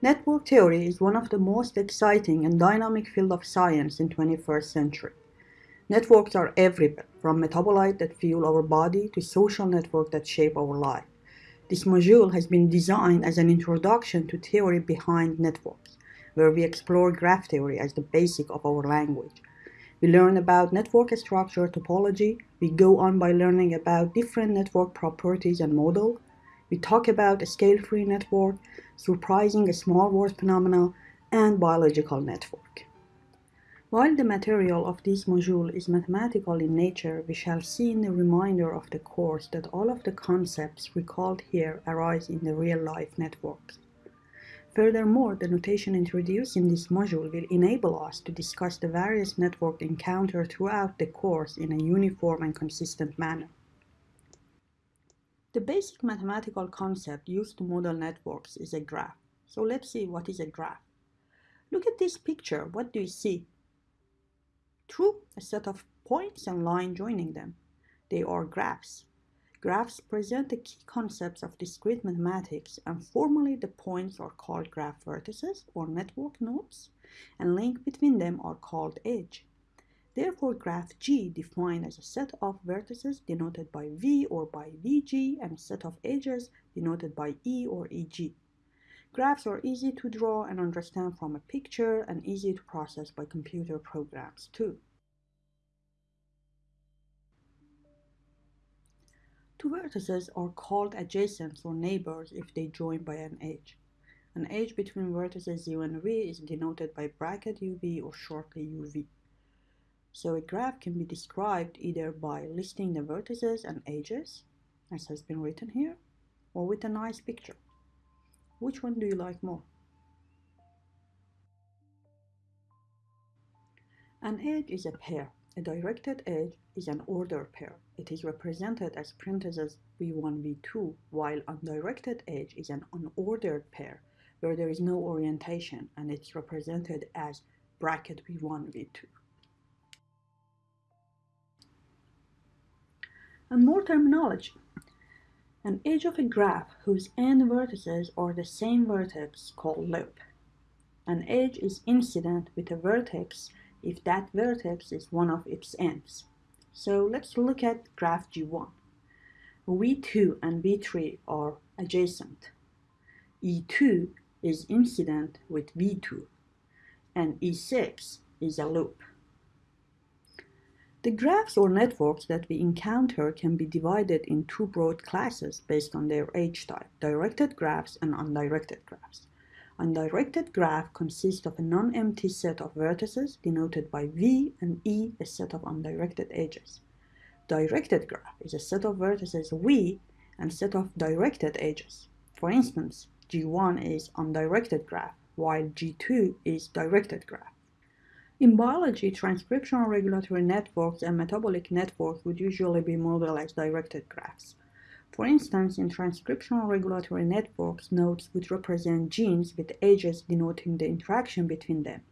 Network theory is one of the most exciting and dynamic field of science in 21st century. Networks are everywhere, from metabolites that fuel our body to social networks that shape our life. This module has been designed as an introduction to theory behind networks, where we explore graph theory as the basic of our language. We learn about network structure topology, we go on by learning about different network properties and model, we talk about a scale-free network, surprising a small world phenomena, and biological network. While the material of this module is mathematical in nature, we shall see in the reminder of the course that all of the concepts recalled here arise in the real-life networks. Furthermore, the notation introduced in this module will enable us to discuss the various network encountered throughout the course in a uniform and consistent manner. The basic mathematical concept used to model networks is a graph. So let's see what is a graph. Look at this picture. What do you see? True, a set of points and line joining them. They are graphs. Graphs present the key concepts of discrete mathematics and formally the points are called graph vertices or network nodes and link between them are called edge. Therefore, graph G defined as a set of vertices denoted by V or by VG and a set of edges denoted by E or EG. Graphs are easy to draw and understand from a picture and easy to process by computer programs too. Two vertices are called adjacents or neighbors if they join by an edge. An edge between vertices U and V is denoted by bracket UV or shortly UV. So a graph can be described either by listing the vertices and edges, as has been written here, or with a nice picture. Which one do you like more? An edge is a pair. A directed edge is an ordered pair. It is represented as parentheses v1, v2, while undirected edge is an unordered pair where there is no orientation and it's represented as bracket v1, v2. And more terminology. An edge of a graph whose end vertices are the same vertex called loop. An edge is incident with a vertex if that vertex is one of its ends. So let's look at graph G1. V2 and V3 are adjacent. E2 is incident with V2 and E6 is a loop. The graphs or networks that we encounter can be divided in two broad classes based on their edge type, directed graphs and undirected graphs. Undirected graph consists of a non-empty set of vertices denoted by V and E, a set of undirected edges. Directed graph is a set of vertices V and set of directed edges. For instance, G1 is undirected graph, while G2 is directed graph. In biology, transcriptional regulatory networks and metabolic networks would usually be modeled as directed graphs. For instance, in transcriptional regulatory networks, nodes would represent genes with edges denoting the interaction between them.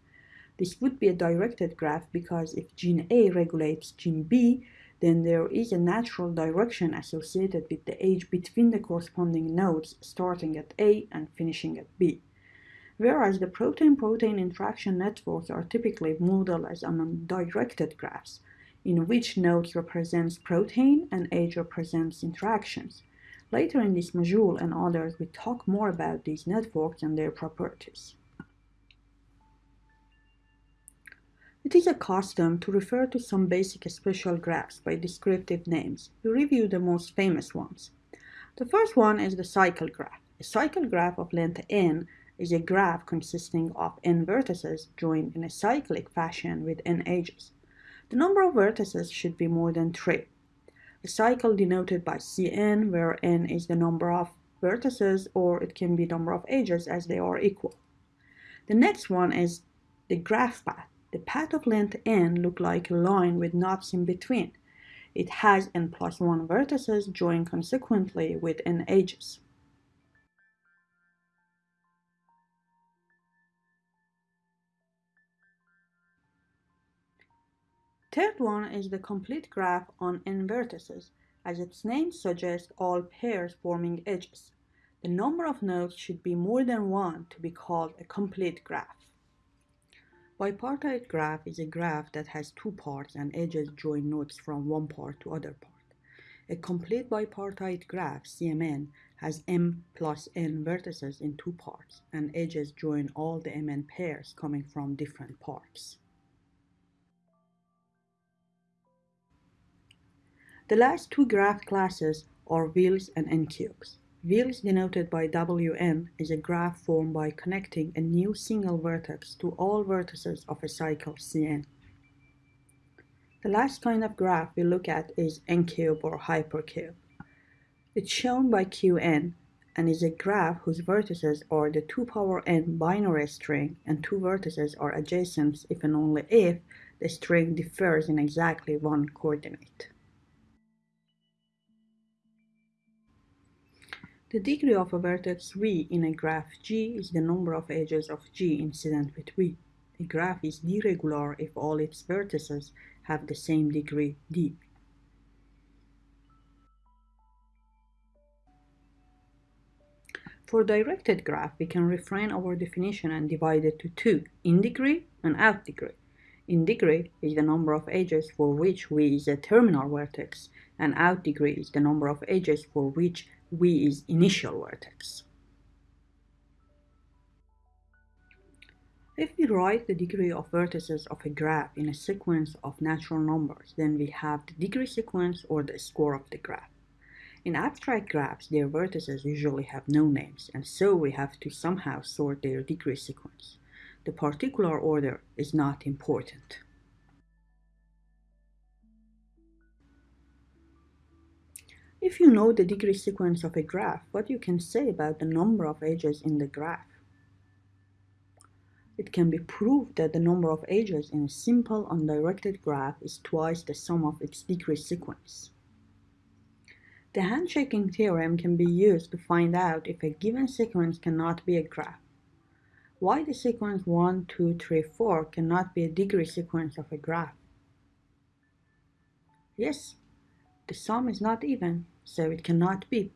This would be a directed graph because if gene A regulates gene B, then there is a natural direction associated with the edge between the corresponding nodes starting at A and finishing at B whereas the protein-protein interaction networks are typically modeled as undirected graphs, in which nodes represents protein and edge represents interactions. Later in this module and others, we talk more about these networks and their properties. It is a custom to refer to some basic special graphs by descriptive names. We review the most famous ones. The first one is the cycle graph. A cycle graph of length n is a graph consisting of n vertices joined in a cyclic fashion with n edges. The number of vertices should be more than 3. A cycle denoted by Cn, where n is the number of vertices, or it can be number of edges as they are equal. The next one is the graph path. The path of length n look like a line with knots in between. It has n plus 1 vertices joined consequently with n edges. Third one is the complete graph on n vertices. As its name suggests, all pairs forming edges. The number of nodes should be more than one to be called a complete graph. Bipartite graph is a graph that has two parts and edges join nodes from one part to other part. A complete bipartite graph, CMN, has m plus n vertices in two parts, and edges join all the mn pairs coming from different parts. The last two graph classes are wheels and n-cubes. Wheels denoted by Wn is a graph formed by connecting a new single vertex to all vertices of a cycle Cn. The last kind of graph we look at is n-cube or hypercube. It's shown by Qn and is a graph whose vertices are the 2 power n binary string and two vertices are adjacent if and only if the string differs in exactly one coordinate. The degree of a vertex v in a graph G is the number of edges of G incident with v. A graph is d-regular if all its vertices have the same degree d. For directed graph, we can refine our definition and divide it to two, in degree and out degree. In degree is the number of edges for which v is a terminal vertex, and out degree is the number of edges for which v is initial vertex. If we write the degree of vertices of a graph in a sequence of natural numbers, then we have the degree sequence or the score of the graph. In abstract graphs, their vertices usually have no names, and so we have to somehow sort their degree sequence. The particular order is not important. If you know the degree sequence of a graph, what you can say about the number of edges in the graph? It can be proved that the number of edges in a simple undirected graph is twice the sum of its degree sequence. The handshaking theorem can be used to find out if a given sequence cannot be a graph. Why the sequence 1, 2, 3, 4 cannot be a degree sequence of a graph? Yes, the sum is not even, so it cannot be.